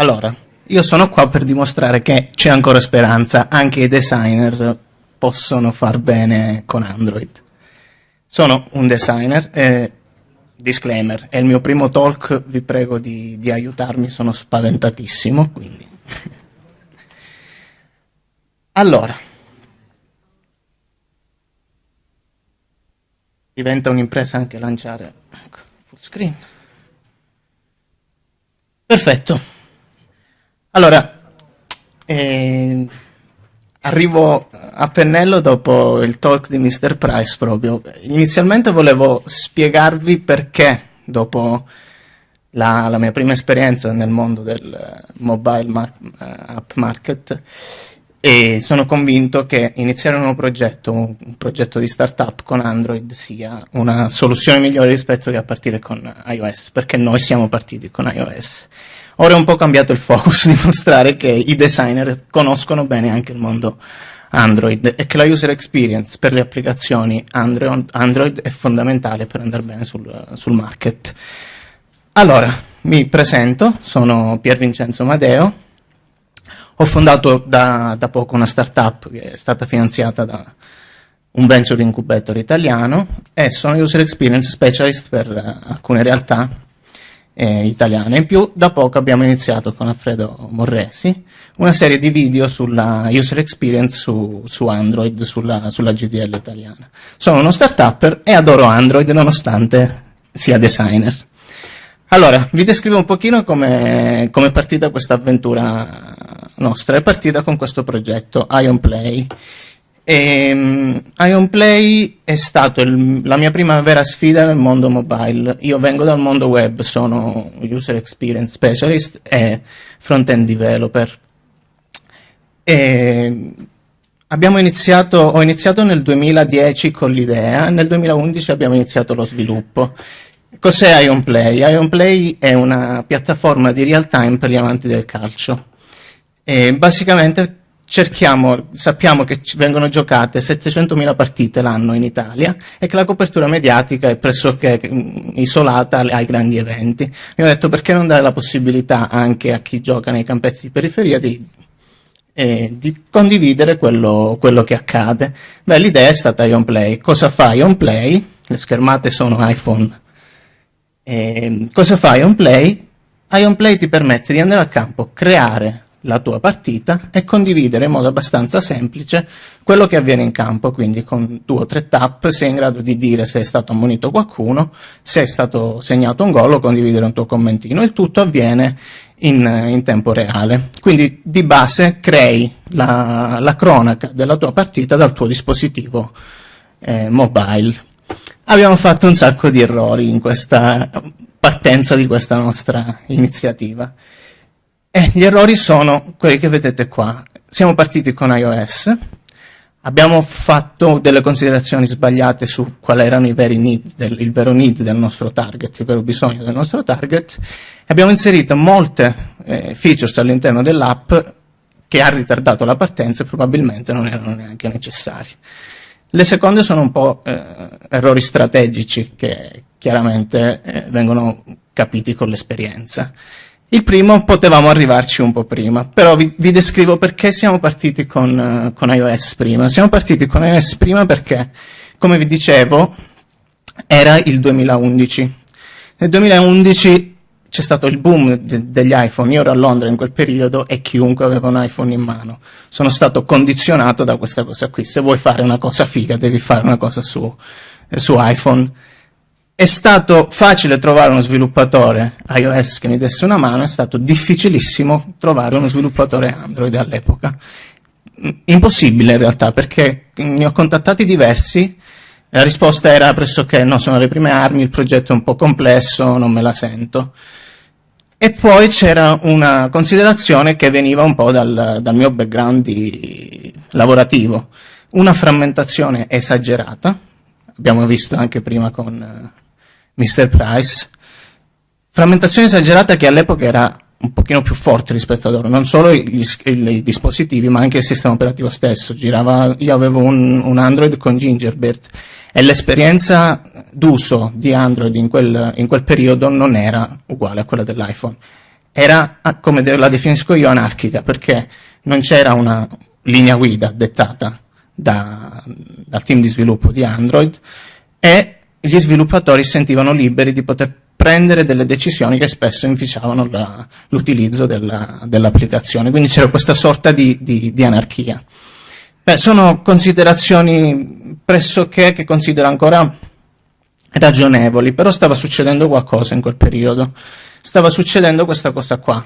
Allora, io sono qua per dimostrare che c'è ancora speranza, anche i designer possono far bene con Android. Sono un designer, eh, disclaimer, è il mio primo talk, vi prego di, di aiutarmi, sono spaventatissimo, quindi. Allora, diventa un'impresa anche lanciare ecco, full screen. Perfetto. Allora, eh, arrivo a pennello dopo il talk di Mr. Price proprio. Inizialmente volevo spiegarvi perché dopo la, la mia prima esperienza nel mondo del mobile ma app market e sono convinto che iniziare un nuovo progetto, un progetto di startup con Android sia una soluzione migliore rispetto a partire con iOS, perché noi siamo partiti con iOS. Ora è un po' cambiato il focus, dimostrare che i designer conoscono bene anche il mondo Android e che la user experience per le applicazioni Android, Android è fondamentale per andare bene sul, sul market. Allora, mi presento, sono Pier Vincenzo Madeo, ho fondato da, da, poco una startup che è stata finanziata da un venture incubator italiano e sono user experience specialist per alcune realtà eh, italiane. In più, da poco abbiamo iniziato con Alfredo Morresi una serie di video sulla user experience su, su Android, sulla, sulla, GDL italiana. Sono uno startupper e adoro Android nonostante sia designer. Allora, vi descrivo un pochino come è partita questa avventura nostra. È partita con questo progetto, Ion Play, e, um, Ion Play è stata la mia prima vera sfida nel mondo mobile. Io vengo dal mondo web, sono user experience specialist e front-end developer. E abbiamo iniziato, ho iniziato nel 2010 con l'idea, nel 2011 abbiamo iniziato lo sviluppo. Cos'è Ion Play? Ion Play è una piattaforma di real time per gli amanti del calcio. E basicamente cerchiamo, sappiamo che vengono giocate 700.000 partite l'anno in Italia e che la copertura mediatica è pressoché mm, isolata ai grandi eventi. Mi ho detto perché non dare la possibilità anche a chi gioca nei campetti di periferia di, eh, di condividere quello, quello, che accade. Beh, l'idea è stata IonPlay. Cosa fa IonPlay? Le schermate sono iPhone. Eh, cosa fa IonPlay? IonPlay ti permette di andare al campo, creare la tua partita e condividere in modo abbastanza semplice quello che avviene in campo, quindi con due o tre tap sei in grado di dire se è stato ammonito qualcuno, se è stato segnato un gol o condividere un tuo commentino, il tutto avviene in, in tempo reale. Quindi di base crei la, la, cronaca della tua partita dal tuo dispositivo eh, mobile. Abbiamo fatto un sacco di errori in questa partenza di questa nostra iniziativa. E gli errori sono quelli che vedete qua. Siamo partiti con iOS, abbiamo fatto delle considerazioni sbagliate su quali erano i veri need, del, il vero need del nostro target, il vero bisogno del nostro target, abbiamo inserito molte eh, features all'interno dell'app che ha ritardato la partenza e probabilmente non erano neanche necessarie. Le seconde sono un po' eh, errori strategici che chiaramente eh, vengono capiti con l'esperienza. Il primo potevamo arrivarci un po' prima, però vi, vi descrivo perché siamo partiti con, uh, con, iOS prima. Siamo partiti con iOS prima perché, come vi dicevo, era il 2011. Nel 2011 c'è stato il boom de degli iPhone, io ero a Londra in quel periodo e chiunque aveva un iPhone in mano. Sono stato condizionato da questa cosa qui. Se vuoi fare una cosa figa devi fare una cosa su, eh, su iPhone è stato facile trovare uno sviluppatore iOS che mi desse una mano, è stato difficilissimo trovare uno sviluppatore Android all'epoca. Impossibile in realtà, perché ne ho contattati diversi, la risposta era pressoché no, sono le prime armi, il progetto è un po' complesso, non me la sento. E poi c'era una considerazione che veniva un po' dal, dal mio background di, lavorativo, una frammentazione esagerata, abbiamo visto anche prima con Mr. Price, frammentazione esagerata che all'epoca era un pochino più forte rispetto ad ora, non solo gli, i dispositivi ma anche il sistema operativo stesso, Girava, io avevo un, un Android con Gingerbird e l'esperienza d'uso di Android in quel, in quel periodo non era uguale a quella dell'iPhone. Era, ah, come la definisco io, anarchica, perché non c'era una linea guida dettata da, dal team di sviluppo di Android e gli sviluppatori sentivano liberi di poter prendere delle decisioni che spesso inficiavano l'utilizzo dell'applicazione. Dell Quindi c'era questa sorta di, di, di anarchia. Beh, sono considerazioni pressoché che considero ancora ragionevoli, però stava succedendo qualcosa in quel periodo. Stava succedendo questa cosa qua.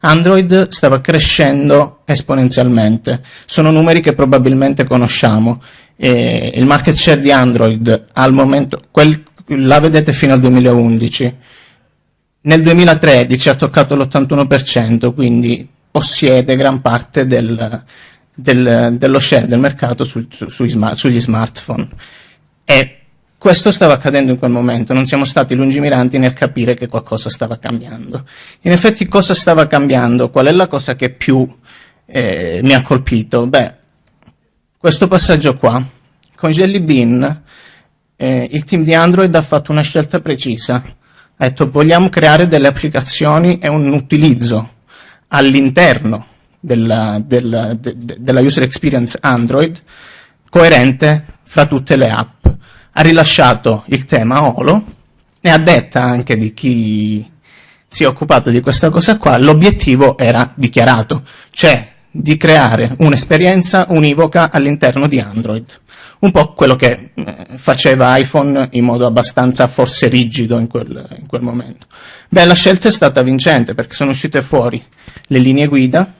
Android stava crescendo esponenzialmente. Sono numeri che probabilmente conosciamo. E il market share di Android al momento, quel, la vedete fino al 2011. Nel 2013 ha toccato l'81%, quindi possiede gran parte del, del, dello share del mercato su, su, sugli smartphone. E questo stava accadendo in quel momento, non siamo stati lungimiranti nel capire che qualcosa stava cambiando. In effetti cosa stava cambiando? Qual è la cosa che più eh, mi ha colpito? Beh, questo passaggio qua. Con Jelly Bean eh, il team di Android ha fatto una scelta precisa. Ha detto vogliamo creare delle applicazioni e un utilizzo all'interno della, della, de, della user experience Android coerente fra tutte le app ha rilasciato il tema Olo e a detta anche di chi si è occupato di questa cosa qua, l'obiettivo era dichiarato, cioè di creare un'esperienza univoca all'interno di Android. Un po' quello che eh, faceva iPhone in modo abbastanza forse rigido in quel, in quel momento. Beh, la scelta è stata vincente perché sono uscite fuori le linee guida,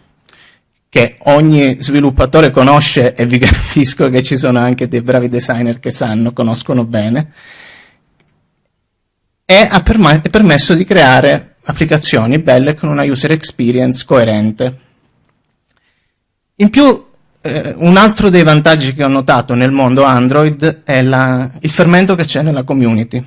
che ogni sviluppatore conosce e vi capisco che ci sono anche dei bravi designer che sanno, conoscono bene, e ha permesso di creare applicazioni belle con una user experience coerente. In più, eh, un altro dei vantaggi che ho notato nel mondo Android è la, il fermento che c'è nella community,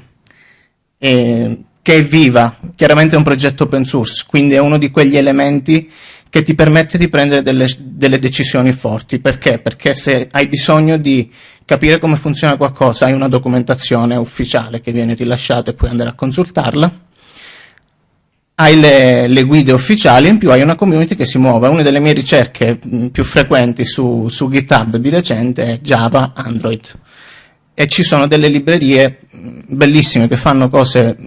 e, che è viva, chiaramente è un progetto open source, quindi è uno di quegli elementi che ti permette di prendere delle, delle, decisioni forti. Perché? Perché se hai bisogno di capire come funziona qualcosa, hai una documentazione ufficiale che viene rilasciata e puoi andare a consultarla, hai le, le, guide ufficiali, in più hai una community che si muove. Una delle mie ricerche più frequenti su, su GitHub di recente è Java Android e ci sono delle librerie bellissime che fanno cose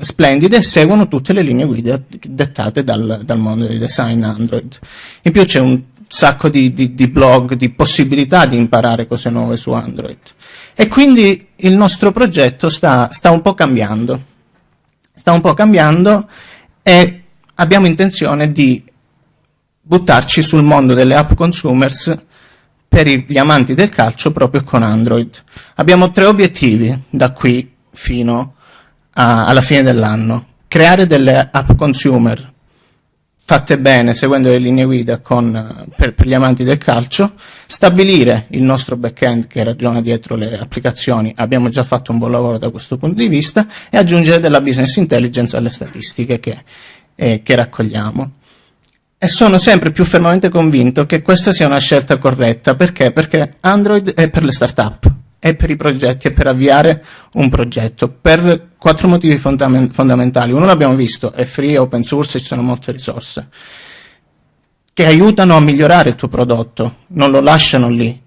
splendide e seguono tutte le linee guida dettate dal, dal mondo del design Android. In più c'è un sacco di, di, di, blog, di possibilità di imparare cose nuove su Android. E quindi il nostro progetto sta, sta un po' cambiando. Sta un po' cambiando e abbiamo intenzione di buttarci sul mondo delle app consumers per gli amanti del calcio proprio con Android. Abbiamo tre obiettivi da qui fino a, alla fine dell'anno. Creare delle app consumer fatte bene, seguendo le linee guida con, per, per, gli amanti del calcio, stabilire il nostro backend che ragiona dietro le applicazioni, abbiamo già fatto un buon lavoro da questo punto di vista, e aggiungere della business intelligence alle statistiche che, eh, che raccogliamo. E sono sempre più fermamente convinto che questa sia una scelta corretta. Perché? Perché Android è per le start-up, è per i progetti, è per avviare un progetto, per quattro motivi fondamentali. Uno l'abbiamo visto, è free, open source, ci sono molte risorse, che aiutano a migliorare il tuo prodotto, non lo lasciano lì.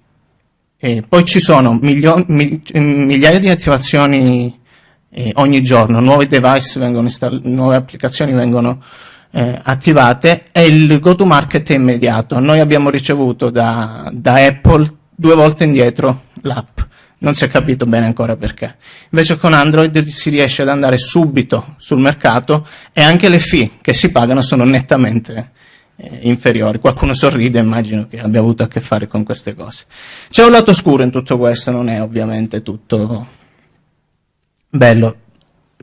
E poi ci sono migliaia di attivazioni eh, ogni giorno, nuovi device vengono nuove applicazioni vengono eh, attivate e il go to market è immediato. Noi abbiamo ricevuto da, da Apple due volte indietro l'app, non si è capito bene ancora perché. Invece con Android si riesce ad andare subito sul mercato e anche le fee che si pagano sono nettamente eh, inferiori. Qualcuno sorride, immagino che abbia avuto a che fare con queste cose. C'è un lato scuro in tutto questo, non è ovviamente tutto bello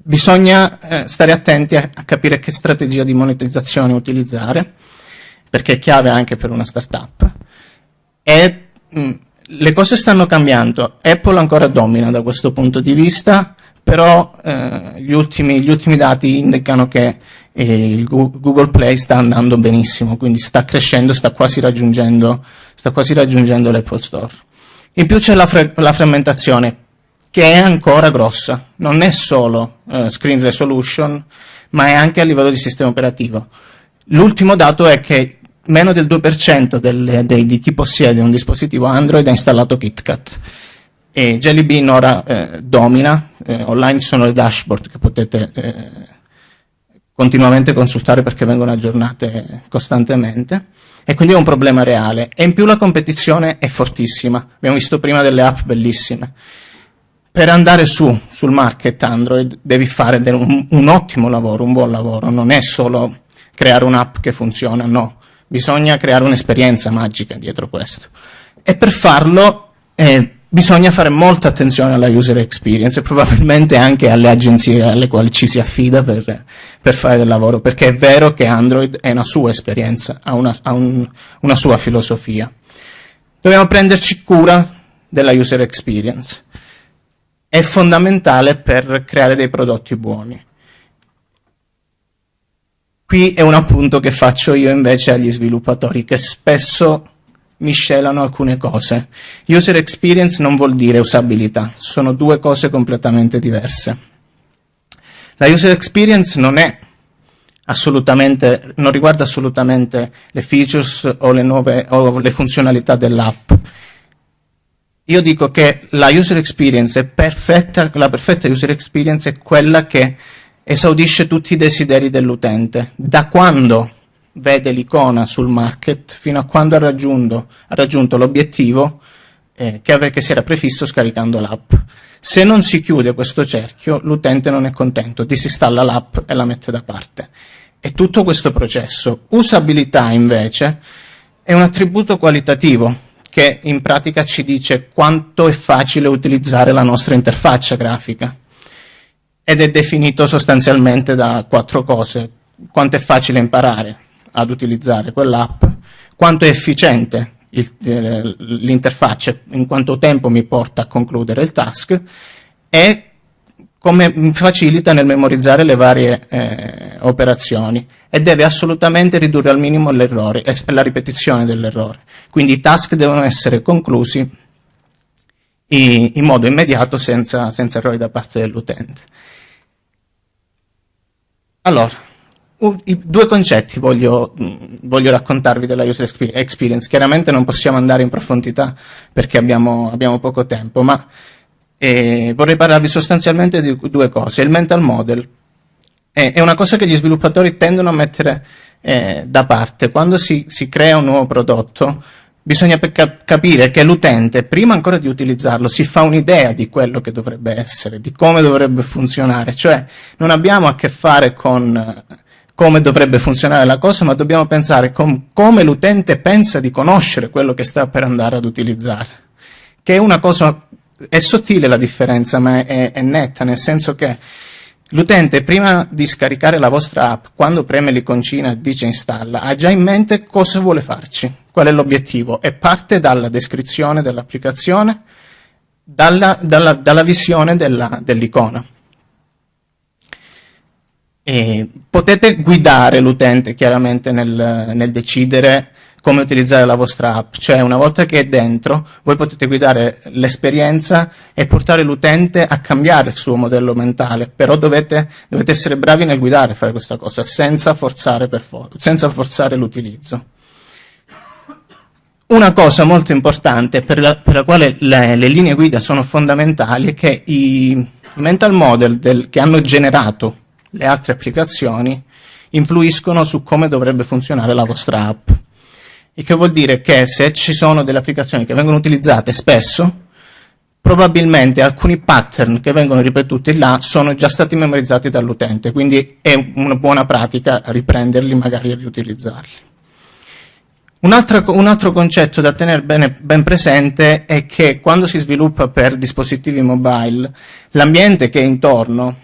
bisogna eh, stare attenti a, a, capire che strategia di monetizzazione utilizzare, perché è chiave anche per una startup. E mh, mm, le cose stanno cambiando, Apple ancora domina da questo punto di vista, però eh, gli, ultimi, gli, ultimi, dati indicano che eh, Google Play sta andando benissimo, quindi sta crescendo, sta quasi raggiungendo, raggiungendo l'Apple Store. In più c'è la, la frammentazione, che è ancora grossa, non è solo uh, screen resolution, ma è anche a livello di sistema operativo. L'ultimo dato è che meno del 2% del, dei, di chi possiede un dispositivo Android ha installato KitKat. E Jelly Bean ora eh, domina, eh, online ci sono le dashboard che potete eh, continuamente consultare perché vengono aggiornate costantemente. E quindi è un problema reale. E in più la competizione è fortissima, abbiamo visto prima delle app bellissime. Per andare su sul market Android devi fare un, un ottimo lavoro, un buon lavoro, non è solo creare un'app che funziona, no, bisogna creare un'esperienza magica dietro questo. E per farlo eh, bisogna fare molta attenzione alla user experience e probabilmente anche alle agenzie alle quali ci si affida per, per fare del lavoro, perché è vero che Android è una sua esperienza, ha una, ha un, una sua filosofia. Dobbiamo prenderci cura della user experience. È fondamentale per creare dei prodotti buoni. Qui è un appunto che faccio io invece agli sviluppatori, che spesso miscelano alcune cose. User experience non vuol dire usabilità, sono due cose completamente diverse. La user experience non è assolutamente, non riguarda assolutamente le features o le, nuove, o le funzionalità dell'app. Io dico che la user experience è perfetta, la perfetta user experience è quella che esaudisce tutti i desideri dell'utente. Da quando vede l'icona sul market fino a quando ha raggiunto, raggiunto l'obiettivo eh, che, che si era prefisso scaricando l'app. Se non si chiude questo cerchio, l'utente non è contento, disinstalla l'app e la mette da parte. E tutto questo processo. Usabilità, invece, è un attributo qualitativo che in pratica ci dice quanto è facile utilizzare la nostra interfaccia grafica ed è definito sostanzialmente da quattro cose. Quanto è facile imparare ad utilizzare quell'app, quanto è efficiente eh, l'interfaccia, in quanto tempo mi porta a concludere il task e come mi facilita nel memorizzare le varie eh, operazioni e deve assolutamente ridurre al minimo l'errore e la ripetizione dell'errore. Quindi i task devono essere conclusi in, in modo immediato senza, senza errori da parte dell'utente. Allora, due concetti voglio, voglio, raccontarvi della user experience. Chiaramente non possiamo andare in profondità perché abbiamo, abbiamo poco tempo, ma eh, vorrei parlarvi sostanzialmente di due cose. Il mental model è, è una cosa che gli sviluppatori tendono a mettere eh, da parte. Quando si, si crea un nuovo prodotto, bisogna capire che l'utente, prima ancora di utilizzarlo, si fa un'idea di quello che dovrebbe essere, di come dovrebbe funzionare, cioè non abbiamo a che fare con eh, come dovrebbe funzionare la cosa, ma dobbiamo pensare com come l'utente pensa di conoscere quello che sta per andare ad utilizzare, che è una cosa, è sottile la differenza, ma è, è netta, nel senso che L'utente prima di scaricare la vostra app, quando preme l'iconcina e dice installa, ha già in mente cosa vuole farci, qual è l'obiettivo e parte dalla descrizione dell'applicazione, dalla, dalla, dalla, visione dell'icona. Dell potete guidare l'utente chiaramente nel, nel decidere come utilizzare la vostra app, cioè una volta che è dentro voi potete guidare l'esperienza e portare l'utente a cambiare il suo modello mentale, però dovete, dovete essere bravi nel guidare, fare questa cosa, senza forzare, for forzare l'utilizzo. Una cosa molto importante per la, per la quale le, le, linee guida sono fondamentali è che i mental model del, che hanno generato le altre applicazioni influiscono su come dovrebbe funzionare la vostra app. Il che vuol dire che se ci sono delle applicazioni che vengono utilizzate spesso, probabilmente alcuni pattern che vengono ripetuti là sono già stati memorizzati dall'utente, quindi è una buona pratica riprenderli magari e riutilizzarli. Un altro, un altro, concetto da tenere bene, ben presente è che quando si sviluppa per dispositivi mobile, l'ambiente che è intorno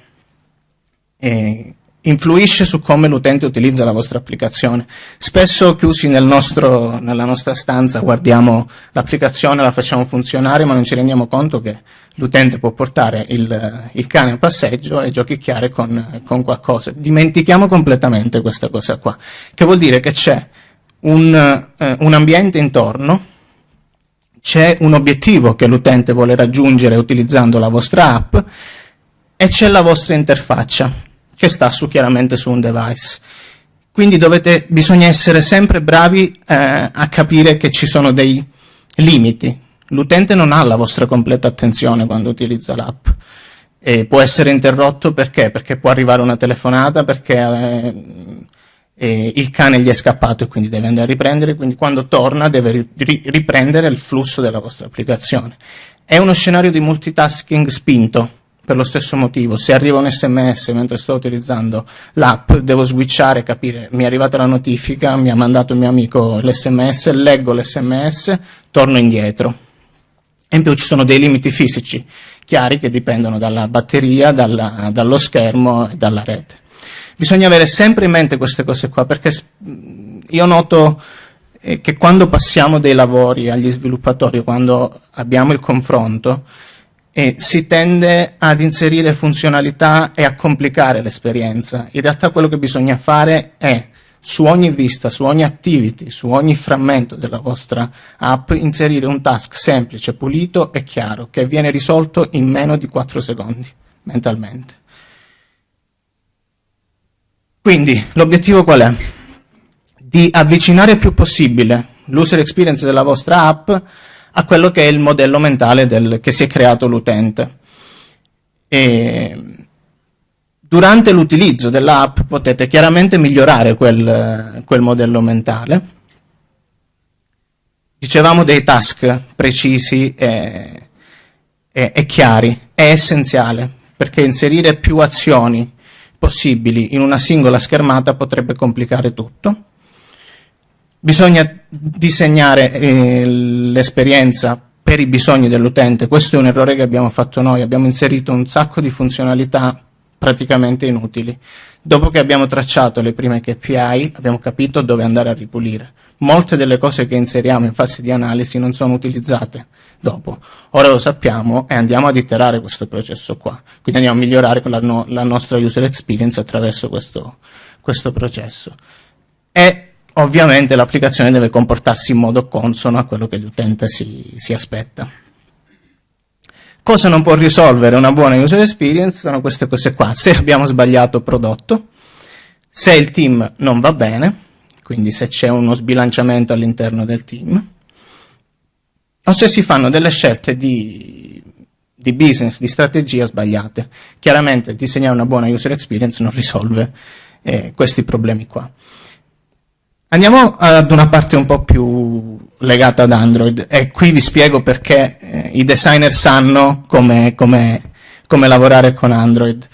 eh, influisce su come l'utente utilizza la vostra applicazione. Spesso chiusi nel nostro, nella nostra stanza guardiamo l'applicazione, la facciamo funzionare, ma non ci rendiamo conto che l'utente può portare il, il, cane a passeggio e giochicchiare con, con qualcosa. Dimentichiamo completamente questa cosa qua, che vuol dire che c'è un, eh, un ambiente intorno, c'è un obiettivo che l'utente vuole raggiungere utilizzando la vostra app e c'è la vostra interfaccia che sta su, chiaramente su un device. Quindi dovete, bisogna essere sempre bravi eh, a capire che ci sono dei limiti. L'utente non ha la vostra completa attenzione quando utilizza l'app. Può essere interrotto perché? Perché può arrivare una telefonata, perché eh, eh, il cane gli è scappato e quindi deve andare a riprendere, quindi quando torna deve ri riprendere il flusso della vostra applicazione. È uno scenario di multitasking spinto, per lo stesso motivo, se arriva un sms mentre sto utilizzando l'app, devo switchare, capire, mi è arrivata la notifica, mi ha mandato il mio amico l'sms, leggo l'sms, torno indietro. In più ci sono dei limiti fisici chiari che dipendono dalla batteria, dalla, dallo schermo e dalla rete. Bisogna avere sempre in mente queste cose qua, perché io noto eh, che quando passiamo dei lavori agli sviluppatori, quando abbiamo il confronto, e si tende ad inserire funzionalità e a complicare l'esperienza. In realtà quello che bisogna fare è su ogni vista, su ogni activity, su ogni frammento della vostra app, inserire un task semplice, pulito e chiaro, che viene risolto in meno di 4 secondi, mentalmente. Quindi, l'obiettivo qual è? Di avvicinare il più possibile l'user experience della vostra app a quello che è il modello mentale del, che si è creato l'utente. Durante l'utilizzo dell'app potete chiaramente migliorare quel, quel modello mentale. Dicevamo dei task precisi e, e, e chiari, è essenziale, perché inserire più azioni possibili in una singola schermata potrebbe complicare tutto. Bisogna disegnare eh, l'esperienza per i bisogni dell'utente, questo è un errore che abbiamo fatto noi, abbiamo inserito un sacco di funzionalità praticamente inutili. Dopo che abbiamo tracciato le prime KPI abbiamo capito dove andare a ripulire. Molte delle cose che inseriamo in fase di analisi non sono utilizzate dopo. Ora lo sappiamo e andiamo ad iterare questo processo qua. Quindi andiamo a migliorare la, no la nostra user experience attraverso questo, questo processo. E ovviamente l'applicazione deve comportarsi in modo consono a quello che l'utente si, si, aspetta. Cosa non può risolvere una buona user experience? Sono queste cose qua. Se abbiamo sbagliato prodotto, se il team non va bene, quindi se c'è uno sbilanciamento all'interno del team, o se si fanno delle scelte di, di business, di strategia sbagliate. Chiaramente disegnare una buona user experience non risolve eh, questi problemi qua. Andiamo ad una parte un po' più legata ad Android e qui vi spiego perché eh, i designer sanno come, come, come lavorare con Android.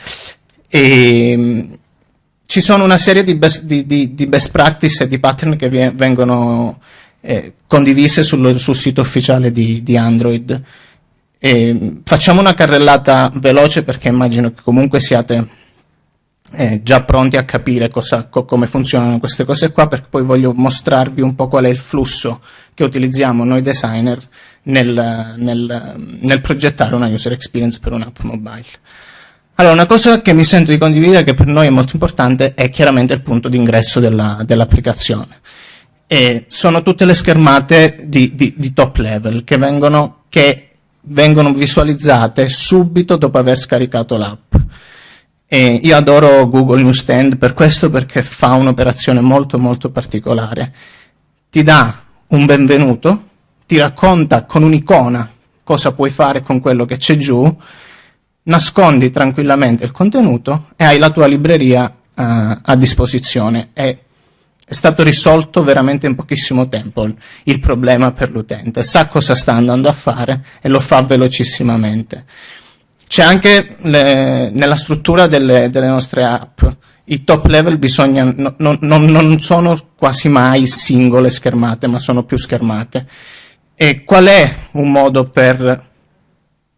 E, mh, ci sono una serie di best, di, di, di best, practice e di pattern che vengono eh, condivise sul, sul, sito ufficiale di, Android. E, facciamo una carrellata veloce perché immagino che comunque siate eh, già pronti a capire cosa, co come funzionano queste cose qua perché poi voglio mostrarvi un po' qual è il flusso che utilizziamo noi designer nel, nel, nel progettare una user experience per un'app mobile. Allora, una cosa che mi sento di condividere che per noi è molto importante è chiaramente il punto d'ingresso dell'applicazione. Dell sono tutte le schermate di, di, di top level che vengono, che vengono visualizzate subito dopo aver scaricato l'app. E io adoro Google Newsstand per questo perché fa un'operazione molto molto particolare. Ti dà un benvenuto, ti racconta con un'icona cosa puoi fare con quello che c'è giù, nascondi tranquillamente il contenuto e hai la tua libreria uh, a disposizione. È, è stato risolto veramente in pochissimo tempo il problema per l'utente, sa cosa sta andando a fare e lo fa velocissimamente. C'è anche le, nella struttura delle, delle, nostre app, i top level bisogna, no, no, non, non sono quasi mai singole schermate, ma sono più schermate. E qual è un modo per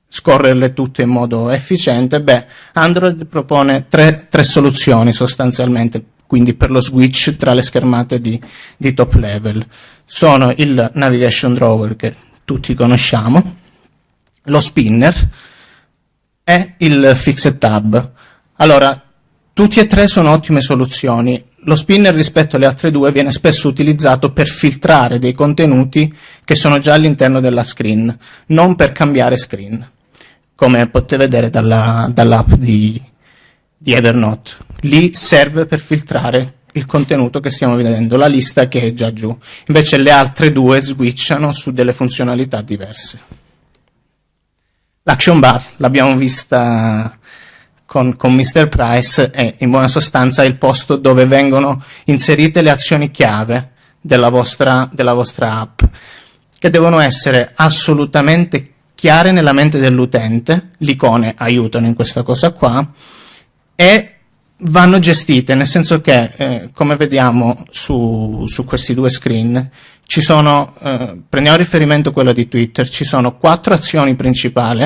scorrerle tutte in modo efficiente? Beh, Android propone tre, tre soluzioni sostanzialmente, quindi per lo switch tra le schermate di, di top level. Sono il Navigation Drawer che tutti conosciamo, lo spinner, è il Fixed Tab. Allora, tutti e tre sono ottime soluzioni. Lo spinner rispetto alle altre due viene spesso utilizzato per filtrare dei contenuti che sono già all'interno della screen, non per cambiare screen, come potete vedere dall'app dall di, di Evernote. Lì serve per filtrare il contenuto che stiamo vedendo, la lista che è già giù. Invece le altre due switchano su delle funzionalità diverse. L'action bar l'abbiamo vista con, con Mr. Price è in buona sostanza il posto dove vengono inserite le azioni chiave della vostra, della vostra app, che devono essere assolutamente chiare nella mente dell'utente, le icone aiutano in questa cosa qua, e vanno gestite, nel senso che, eh, come vediamo su, su, questi due screen, ci sono, eh, prendiamo riferimento quello di Twitter, ci sono quattro azioni principali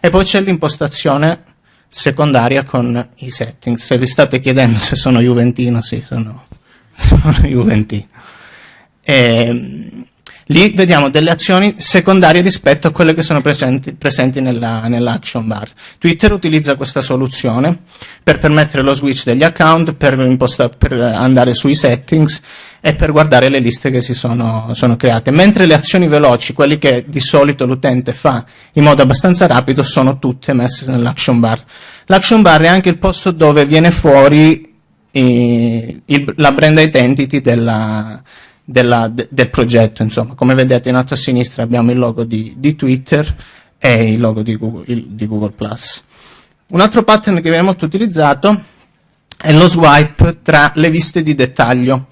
e poi c'è l'impostazione secondaria con i settings. Se vi state chiedendo se sono Juventino, sì, sono, sono Juventino. E, ehm, Lì vediamo delle azioni secondarie rispetto a quelle che sono presenti, presenti nell'action nell bar. Twitter utilizza questa soluzione per permettere lo switch degli account, per, per andare sui settings e per guardare le liste che si sono, sono create. Mentre le azioni veloci, quelle che di solito l'utente fa in modo abbastanza rapido, sono tutte messe nell'action bar. L'action bar è anche il posto dove viene fuori eh, il, la brand identity della, della, de, del progetto. Insomma. Come vedete in alto a sinistra abbiamo il logo di, di Twitter e il logo di Google, il, di Google+. Un altro pattern che viene molto utilizzato è lo swipe tra le viste di dettaglio.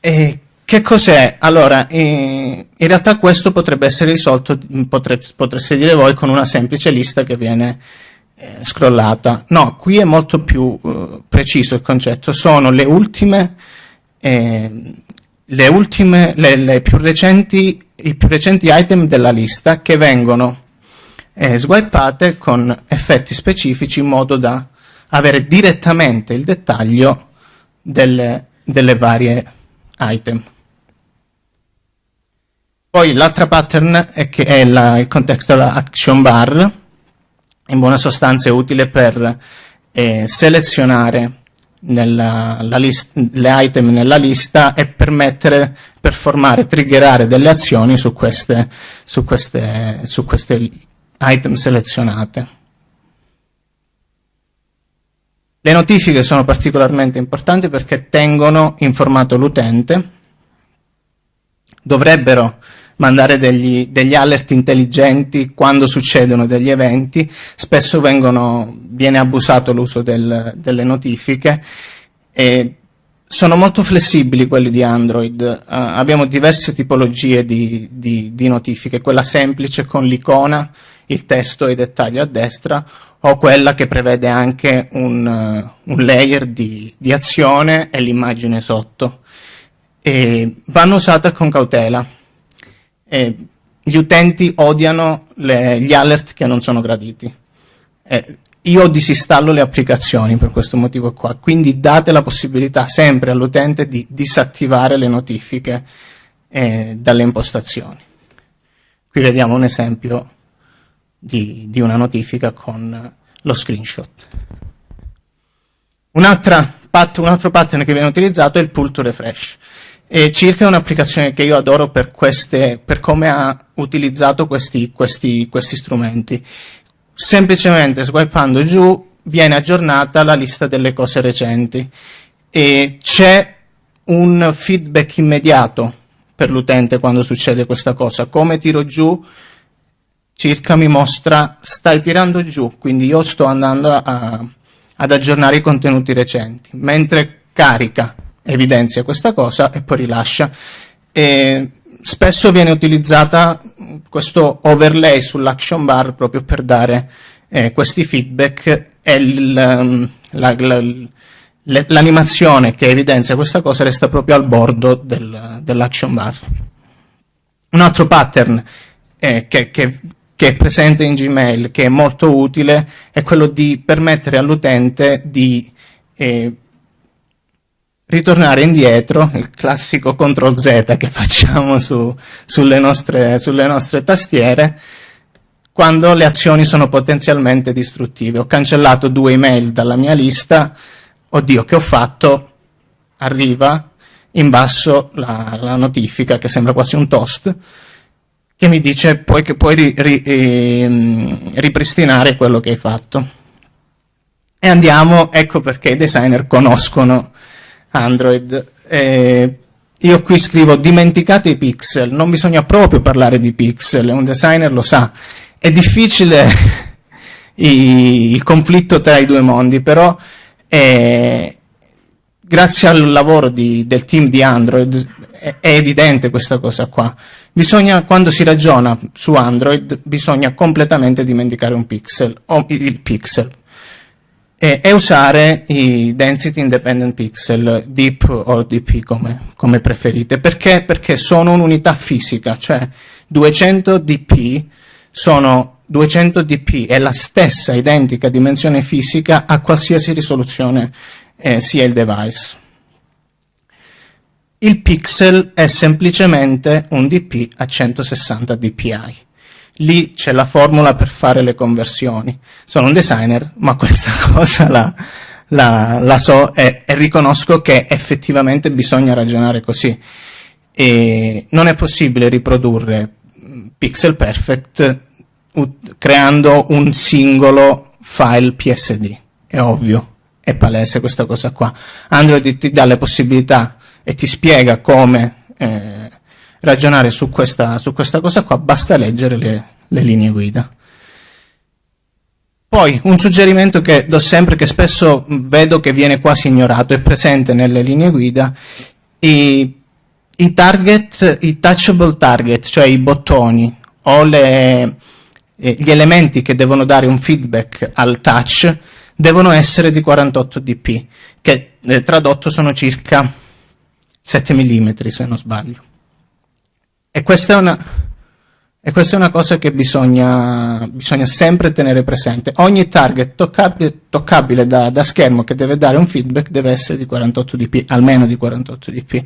E che cos'è? Allora, in realtà questo potrebbe essere risolto, potreste, potreste dire voi, con una semplice lista che viene eh, scrollata. No, qui è molto più uh, preciso il concetto. Sono le ultime eh, le ultime, le, le più recenti, i più recenti item della lista che vengono eh, swipate con effetti specifici in modo da avere direttamente il dettaglio delle, delle varie item. Poi l'altra pattern è che è la, il contextual action bar, in buona sostanza è utile per eh, selezionare nella, list, le item nella lista e permettere, per formare, triggerare delle azioni su queste, su queste, su queste item selezionate. Le notifiche sono particolarmente importanti perché tengono informato l'utente, dovrebbero mandare degli, degli, alert intelligenti quando succedono degli eventi, spesso vengono, viene abusato l'uso del, delle notifiche e sono molto flessibili quelli di Android, uh, abbiamo diverse tipologie di, di, di notifiche, quella semplice con l'icona, il testo e i dettagli a destra, o quella che prevede anche un, uh, un layer di, di azione e l'immagine sotto. E vanno usate con cautela eh, gli utenti odiano le, gli alert che non sono graditi. Eh, io disinstallo le applicazioni per questo motivo qua, quindi date la possibilità sempre all'utente di disattivare le notifiche eh, dalle impostazioni. Qui vediamo un esempio di, di una notifica con lo screenshot. Un, pat un altro pattern che viene utilizzato è il pull to refresh. E Circa un'applicazione che io adoro per, queste, per come ha utilizzato questi, questi, questi strumenti. Semplicemente swipando giù viene aggiornata la lista delle cose recenti e c'è un feedback immediato per l'utente quando succede questa cosa. Come tiro giù, circa mi mostra stai tirando giù, quindi io sto andando a, ad aggiornare i contenuti recenti, mentre carica evidenzia questa cosa e poi rilascia. E spesso viene utilizzata questo overlay sull'action bar proprio per dare eh, questi feedback e um, l'animazione che evidenzia questa cosa resta proprio al bordo del, dell'action bar. Un altro pattern eh, che, che, che, è presente in Gmail, che è molto utile, è quello di permettere all'utente di eh, ritornare indietro, il classico CTRL Z che facciamo su, sulle, nostre, sulle nostre tastiere, quando le azioni sono potenzialmente distruttive. Ho cancellato due email dalla mia lista, oddio che ho fatto? Arriva in basso la, la notifica che sembra quasi un toast, che mi dice poi che puoi ri, ri, ri, ripristinare quello che hai fatto. E andiamo, ecco perché i designer conoscono Android. Eh, io qui scrivo dimenticate i pixel, non bisogna proprio parlare di pixel, un designer lo sa. È difficile il conflitto tra i due mondi, però eh, grazie al lavoro di, del team di Android è, è, evidente questa cosa qua. Bisogna, quando si ragiona su Android, bisogna completamente dimenticare un pixel, o il pixel, e, e, usare i density independent pixel, DIP o DP come, come preferite. Perché? Perché sono un'unità fisica, cioè 200 dp sono 200 dp, è la stessa identica dimensione fisica a qualsiasi risoluzione eh, sia il device. Il pixel è semplicemente un dp a 160 dpi lì c'è la formula per fare le conversioni. Sono un designer, ma questa cosa la, la, la so e, e, riconosco che effettivamente bisogna ragionare così. E non è possibile riprodurre pixel perfect creando un singolo file PSD. È ovvio, è palese questa cosa qua. Android ti dà le possibilità e ti spiega come eh, ragionare su questa, su questa cosa qua, basta leggere le, le linee guida. Poi un suggerimento che do sempre, che spesso vedo che viene quasi ignorato, è presente nelle linee guida, i, i target, i touchable target, cioè i bottoni o le, eh, gli elementi che devono dare un feedback al touch, devono essere di 48 dp, che eh, tradotto sono circa 7 mm se non sbaglio. E questa è una, e questa è una cosa che bisogna, bisogna sempre tenere presente. Ogni target toccabile, toccabile da, da, schermo che deve dare un feedback deve essere di 48 dp, almeno di 48 dp.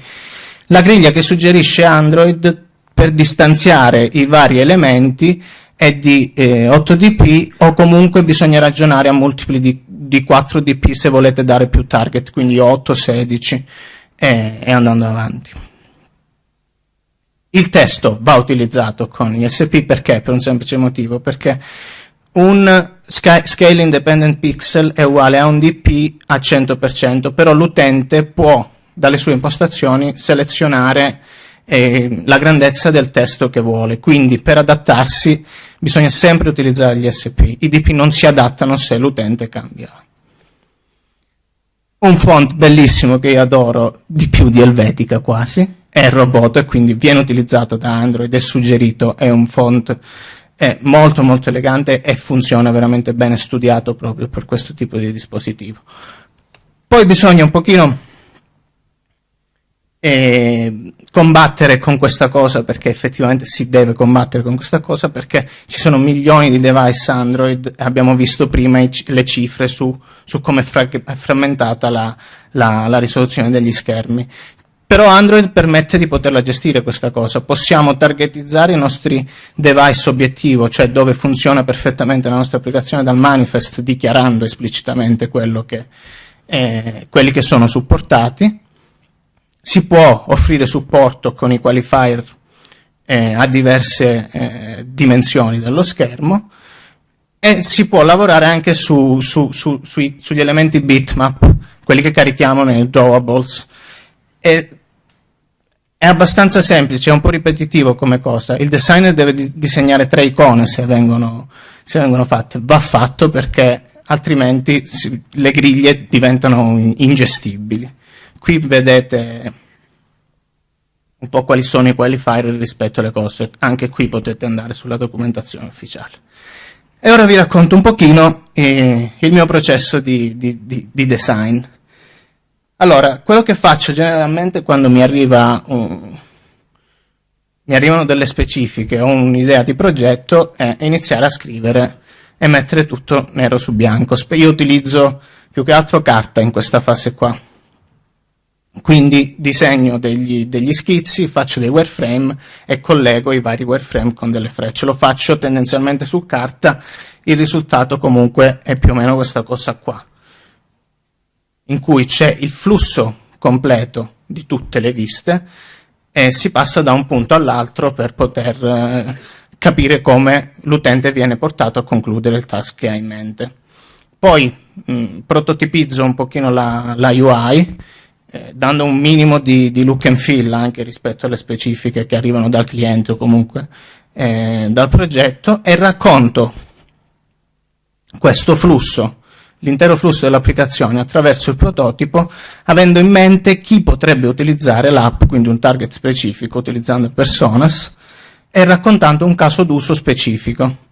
La griglia che suggerisce Android per distanziare i vari elementi è di eh, 8 dp o comunque bisogna ragionare a multipli di, di 4 dp se volete dare più target, quindi 8, 16 e, e andando avanti. Il testo va utilizzato con gli SP perché? Per un semplice motivo, perché un scale independent pixel è uguale a un dp a 100%, però l'utente può dalle sue impostazioni selezionare eh, la grandezza del testo che vuole, quindi per adattarsi bisogna sempre utilizzare gli SP. I dp non si adattano se l'utente cambia. Un font bellissimo che io adoro, di più di Helvetica quasi, è robot e quindi viene utilizzato da Android, è suggerito, è un font è molto molto elegante e funziona veramente bene, studiato proprio per questo tipo di dispositivo. Poi bisogna un pochino eh, combattere con questa cosa, perché effettivamente si deve combattere con questa cosa, perché ci sono milioni di device Android, abbiamo visto prima le cifre su, su come è frammentata la, la, la risoluzione degli schermi. Però Android permette di poterla gestire questa cosa, possiamo targetizzare i nostri device obiettivo, cioè dove funziona perfettamente la nostra applicazione dal manifest dichiarando esplicitamente che, eh, quelli che sono supportati, si può offrire supporto con i qualifier eh, a diverse eh, dimensioni dello schermo. E si può lavorare anche su, su, su, sui, sugli elementi bitmap, quelli che carichiamo nei drawables, e è abbastanza semplice, è un po' ripetitivo come cosa. Il designer deve di disegnare tre icone se vengono, se vengono, fatte. Va fatto perché altrimenti si, le griglie diventano ingestibili. Qui vedete un po' quali sono i qualifier rispetto alle cose. Anche qui potete andare sulla documentazione ufficiale. E ora vi racconto un pochino eh, il mio processo di, di, di, di design. Allora, quello che faccio generalmente quando mi, arriva un, mi arrivano delle specifiche o un'idea di progetto è iniziare a scrivere e mettere tutto nero su bianco. Io utilizzo più che altro carta in questa fase qua. Quindi disegno degli, degli schizzi, faccio dei wireframe e collego i vari wireframe con delle frecce. Lo faccio tendenzialmente su carta, il risultato comunque è più o meno questa cosa qua in cui c'è il flusso completo di tutte le viste e si passa da un punto all'altro per poter eh, capire come l'utente viene portato a concludere il task che ha in mente. Poi mh, prototipizzo un pochino la, la UI, eh, dando un minimo di, di, look and feel anche rispetto alle specifiche che arrivano dal cliente o comunque eh, dal progetto e racconto questo flusso, l'intero flusso dell'applicazione attraverso il prototipo avendo in mente chi potrebbe utilizzare l'app, quindi un target specifico utilizzando personas e raccontando un caso d'uso specifico.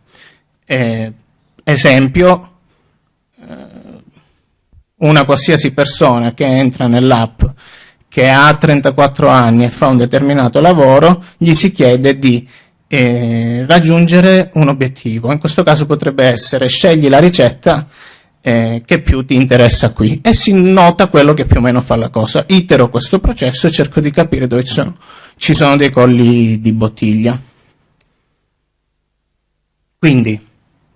Eh, esempio, una qualsiasi persona che entra nell'app che ha 34 anni e fa un determinato lavoro, gli si chiede di eh, raggiungere un obiettivo. In questo caso potrebbe essere scegli la ricetta eh, che più ti interessa qui e si nota quello che più o meno fa la cosa. Itero questo processo e cerco di capire dove ci sono, ci sono dei colli di bottiglia. Quindi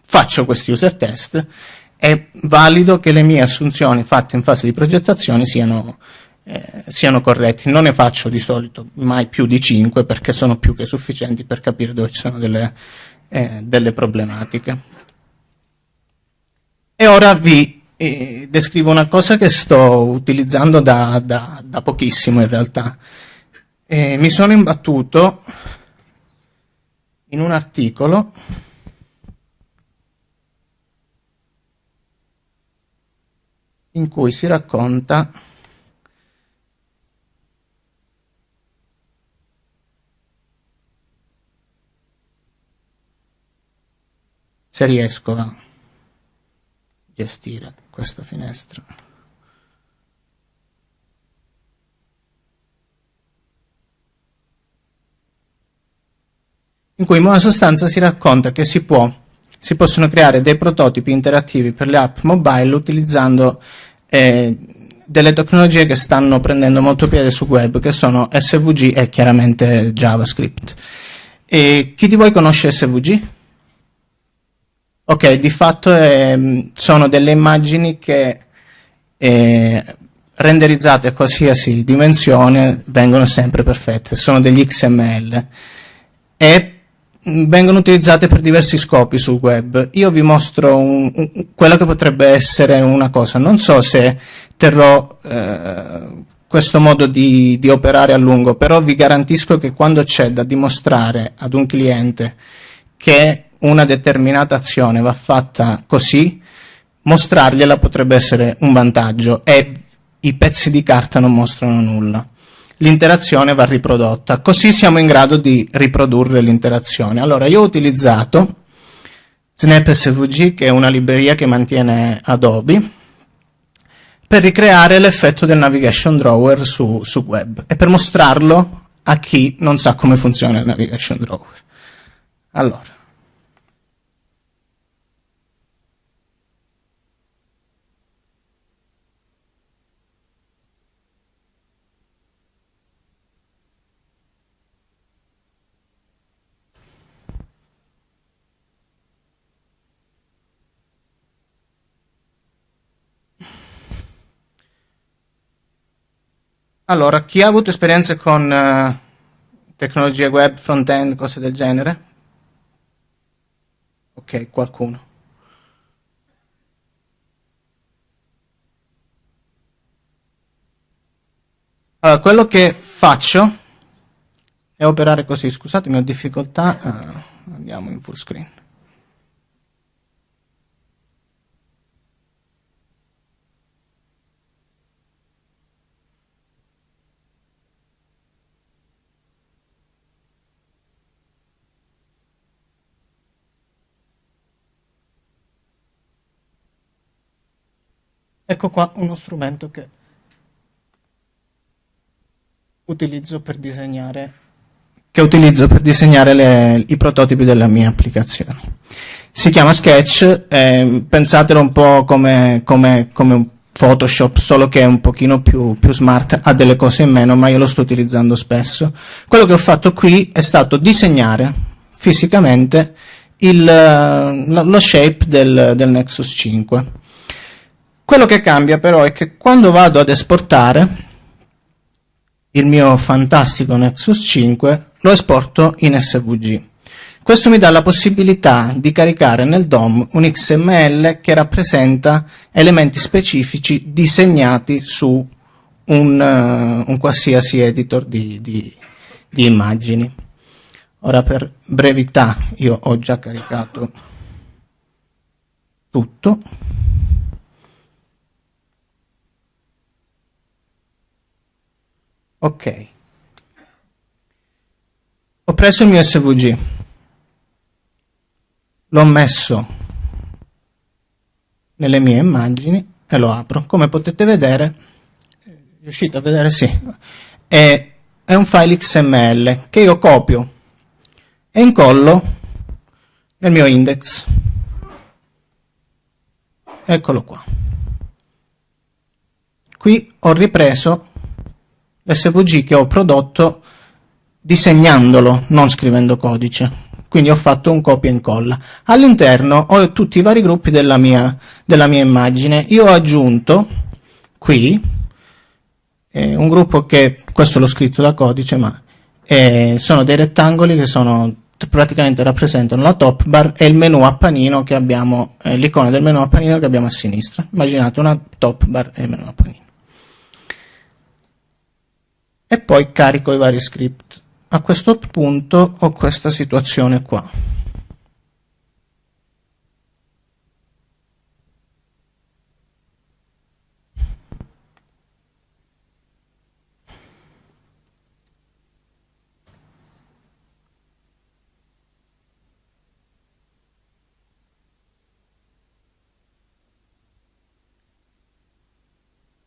faccio questi user test è valido che le mie assunzioni fatte in fase di progettazione siano, eh, siano corrette. Non ne faccio di solito mai più di 5 perché sono più che sufficienti per capire dove ci sono delle, eh, delle problematiche. E ora vi eh, descrivo una cosa che sto utilizzando da, da, da pochissimo in realtà. mi sono imbattuto in un articolo in cui si racconta se riesco a gestire questa finestra. in cui in buona sostanza si racconta che si può si possono creare dei prototipi interattivi per le app mobile utilizzando eh, delle tecnologie che stanno prendendo molto piede sul web, che sono SVG e chiaramente JavaScript. E chi di voi conosce SVG? Ok, di fatto eh, sono delle immagini che eh, renderizzate a qualsiasi dimensione vengono sempre perfette, sono degli XML. E vengono utilizzate per diversi scopi sul web. Io vi mostro un, un, quello che potrebbe essere una cosa. Non so se terrò eh, questo modo di, di, operare a lungo, però vi garantisco che quando c'è da dimostrare ad un cliente che una determinata azione va fatta così, mostrargliela potrebbe essere un vantaggio e i pezzi di carta non mostrano nulla l'interazione va riprodotta. Così siamo in grado di riprodurre l'interazione. Allora, io ho utilizzato Snap SVG, che è una libreria che mantiene Adobe, per ricreare l'effetto del navigation drawer su, su web e per mostrarlo a chi non sa come funziona il navigation drawer. Allora, Allora, chi ha avuto esperienze con uh, tecnologie web, front-end, cose del genere? Ok, qualcuno. Allora, quello che faccio è operare così. Scusatemi, ho difficoltà. Uh, andiamo in full screen. Ecco qua uno strumento che utilizzo per disegnare, per disegnare le, i prototipi della mia applicazione. Si chiama Sketch, eh, pensatelo un po' come, come, come Photoshop, solo che è un pochino più, più, smart, ha delle cose in meno, ma io lo sto utilizzando spesso. Quello che ho fatto qui è stato disegnare fisicamente il, lo shape del, del Nexus 5. Quello che cambia però è che quando vado ad esportare il mio fantastico Nexus 5 lo esporto in SVG. Questo mi dà la possibilità di caricare nel DOM un XML che rappresenta elementi specifici disegnati su un, uh, un qualsiasi editor di, di, di immagini. Ora per brevità io ho già caricato tutto. Ok. Ho preso il mio SVG, l'ho messo nelle mie immagini e lo apro. Come potete vedere, riuscite a vedere? Sì, è, è un file XML che io copio e incollo nel mio index. Eccolo qua. Qui ho ripreso l'SVG che ho prodotto disegnandolo, non scrivendo codice. Quindi ho fatto un copia e incolla. All'interno ho tutti i vari gruppi della mia, della mia immagine. Io ho aggiunto qui eh, un gruppo che, questo l'ho scritto da codice, ma eh, sono dei rettangoli che sono praticamente rappresentano la top bar e il menu a panino che abbiamo, eh, l'icona del menu a panino che abbiamo a sinistra. Immaginate una top bar e il menu a panino. E poi carico i vari script. A questo punto ho questa situazione qua.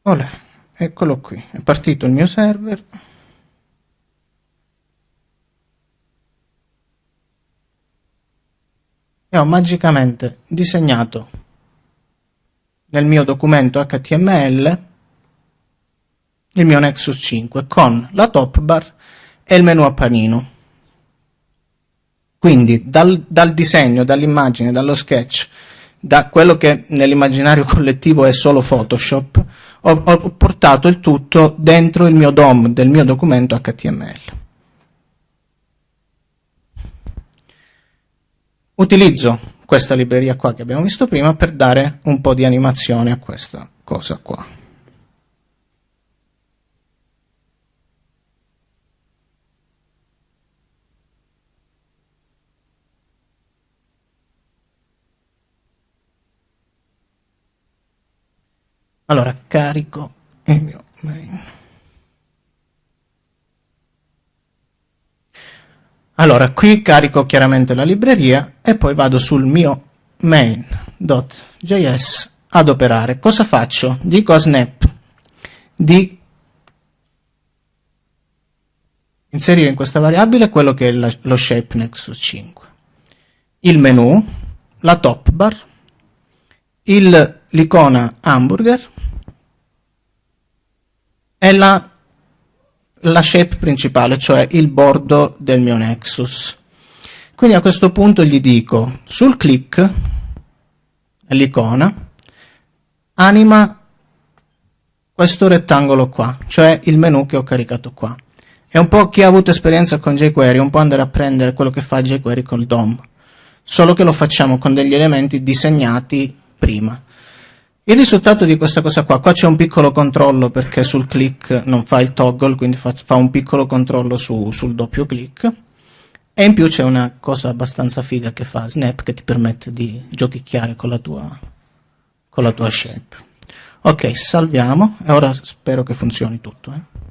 Olè, eccolo qui, è partito il mio server. E ho magicamente disegnato nel mio documento HTML il mio Nexus 5 con la top bar e il menu a panino. Quindi dal, dal disegno, dall'immagine, dallo sketch, da quello che nell'immaginario collettivo è solo Photoshop, ho, ho portato il tutto dentro il mio DOM del mio documento HTML. Utilizzo questa libreria qua che abbiamo visto prima per dare un po' di animazione a questa cosa qua. Allora, carico il mio main. Allora, qui carico chiaramente la libreria e poi vado sul mio main.js ad operare. Cosa faccio? Dico a snap di inserire in questa variabile quello che è la, lo shape nexus 5, il menu, la top bar, l'icona hamburger è la, la shape principale, cioè il bordo del mio Nexus. Quindi a questo punto gli dico sul click, l'icona, anima questo rettangolo qua, cioè il menu che ho caricato qua. È un po' chi ha avuto esperienza con jQuery, un po' andare a prendere quello che fa jQuery col DOM, solo che lo facciamo con degli elementi disegnati prima. Il risultato di questa cosa qua, qua c'è un piccolo controllo perché sul click non fa il toggle, quindi fa, fa un piccolo controllo su, sul doppio click, e in più c'è una cosa abbastanza figa che fa Snap che ti permette di giochicchiare con la tua, con la tua shape. Ok, salviamo e ora spero che funzioni tutto. Eh.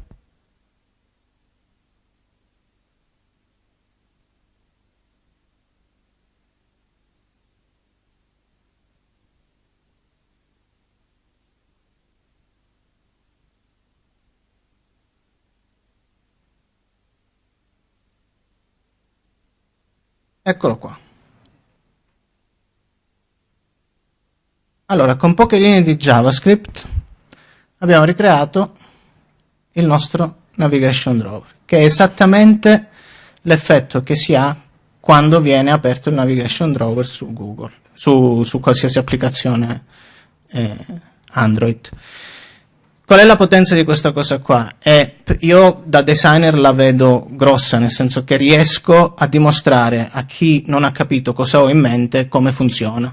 Eccolo qua. Allora, con poche linee di JavaScript abbiamo ricreato il nostro navigation drawer, che è esattamente l'effetto che si ha quando viene aperto il navigation drawer su Google, su, su qualsiasi applicazione eh, Android. Qual è la potenza di questa cosa qua? È, io da designer la vedo grossa, nel senso che riesco a dimostrare a chi non ha capito cosa ho in mente come funziona.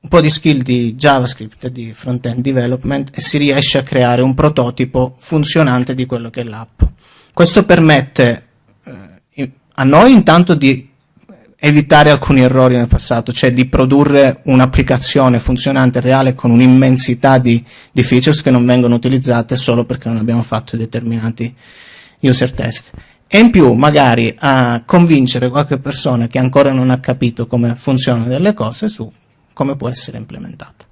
un po' di skill di JavaScript di front-end development e si riesce a creare un prototipo funzionante di quello che è l'app. Questo permette eh, a noi intanto di evitare alcuni errori nel passato, cioè di produrre un'applicazione funzionante reale con un'immensità di, di, features che non vengono utilizzate solo perché non abbiamo fatto determinati user test. E in più magari a convincere qualche persona che ancora non ha capito come funzionano delle cose su come può essere implementata.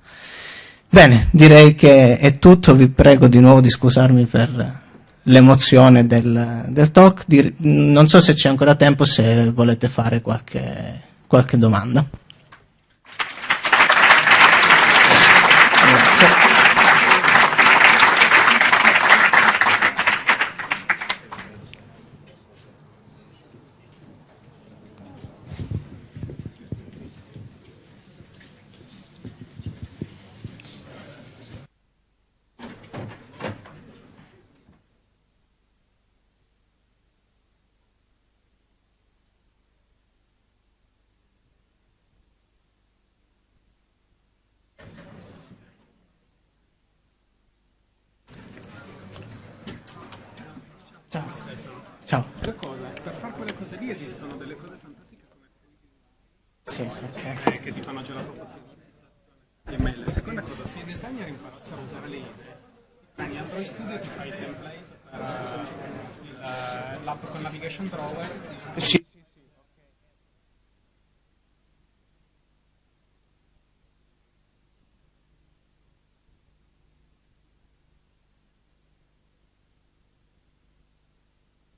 Bene, direi che è tutto, vi prego di nuovo di scusarmi per l'emozione del, del, talk. Non so se c'è ancora tempo, se volete fare qualche, qualche domanda.